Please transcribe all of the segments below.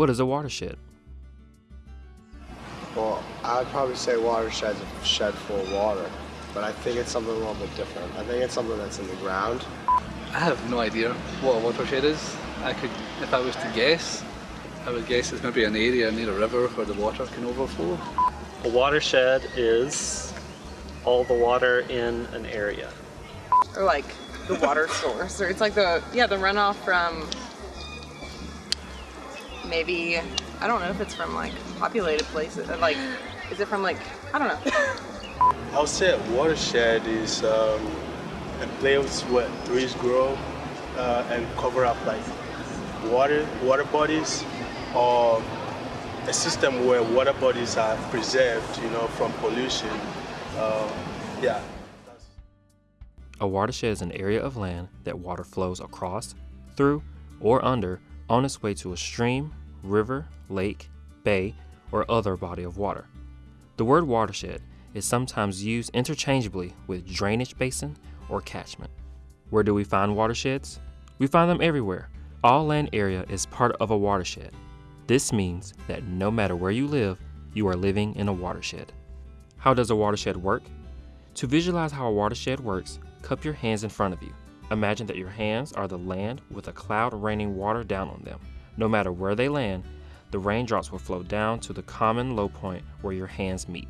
What is a watershed? Well, I'd probably say watershed's a shed full of water, but I think it's something a little bit different. I think it's something that's in the ground. I have no idea what a watershed is. I could, if I was to guess, I would guess it's maybe an area near a river where the water can overflow. A watershed is all the water in an area. Or like the water source, or it's like the yeah the runoff from maybe I don't know if it's from like populated places. Like, is it from like I don't know. I would say a watershed is um, a place where trees grow uh, and cover up like water water bodies or a system where water bodies are preserved, you know, from pollution. Uh, yeah. A watershed is an area of land that water flows across, through, or under on its way to a stream, river, lake, bay, or other body of water. The word watershed is sometimes used interchangeably with drainage basin or catchment. Where do we find watersheds? We find them everywhere. All land area is part of a watershed. This means that no matter where you live, you are living in a watershed. How does a watershed work? To visualize how a watershed works, cup your hands in front of you. Imagine that your hands are the land with a cloud raining water down on them. No matter where they land, the raindrops will flow down to the common low point where your hands meet.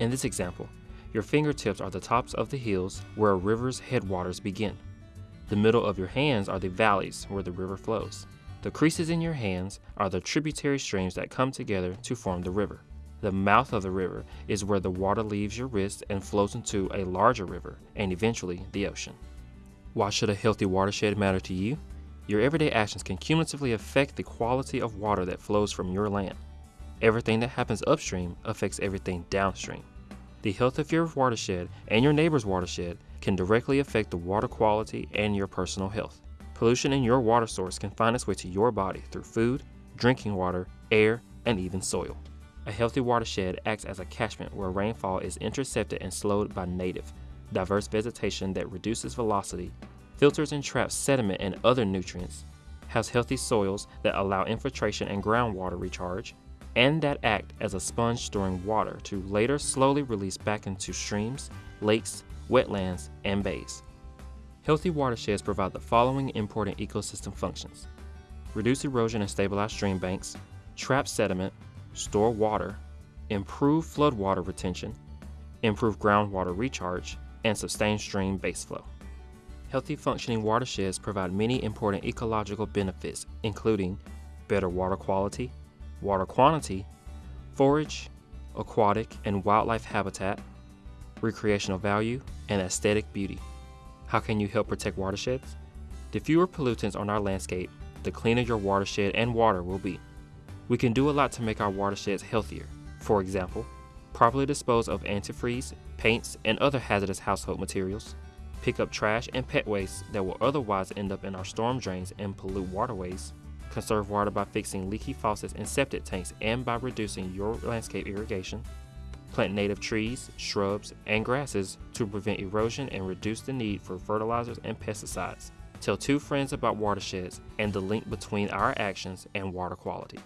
In this example, your fingertips are the tops of the hills where a river's headwaters begin. The middle of your hands are the valleys where the river flows. The creases in your hands are the tributary streams that come together to form the river. The mouth of the river is where the water leaves your wrist and flows into a larger river and eventually the ocean. Why should a healthy watershed matter to you? Your everyday actions can cumulatively affect the quality of water that flows from your land. Everything that happens upstream affects everything downstream. The health of your watershed and your neighbor's watershed can directly affect the water quality and your personal health. Pollution in your water source can find its way to your body through food, drinking water, air, and even soil. A healthy watershed acts as a catchment where rainfall is intercepted and slowed by native, diverse vegetation that reduces velocity, filters and traps sediment and other nutrients, has healthy soils that allow infiltration and groundwater recharge, and that act as a sponge storing water to later slowly release back into streams, lakes, wetlands, and bays. Healthy watersheds provide the following important ecosystem functions. Reduce erosion and stabilize stream banks, trap sediment, store water, improve floodwater retention, improve groundwater recharge, and sustain stream baseflow. Healthy functioning watersheds provide many important ecological benefits, including better water quality, water quantity, forage, aquatic and wildlife habitat, recreational value, and aesthetic beauty. How can you help protect watersheds? The fewer pollutants on our landscape, the cleaner your watershed and water will be. We can do a lot to make our watersheds healthier. For example, properly dispose of antifreeze, paints, and other hazardous household materials. Pick up trash and pet waste that will otherwise end up in our storm drains and pollute waterways. Conserve water by fixing leaky faucets and septic tanks and by reducing your landscape irrigation. Plant native trees, shrubs, and grasses to prevent erosion and reduce the need for fertilizers and pesticides. Tell two friends about watersheds and the link between our actions and water quality.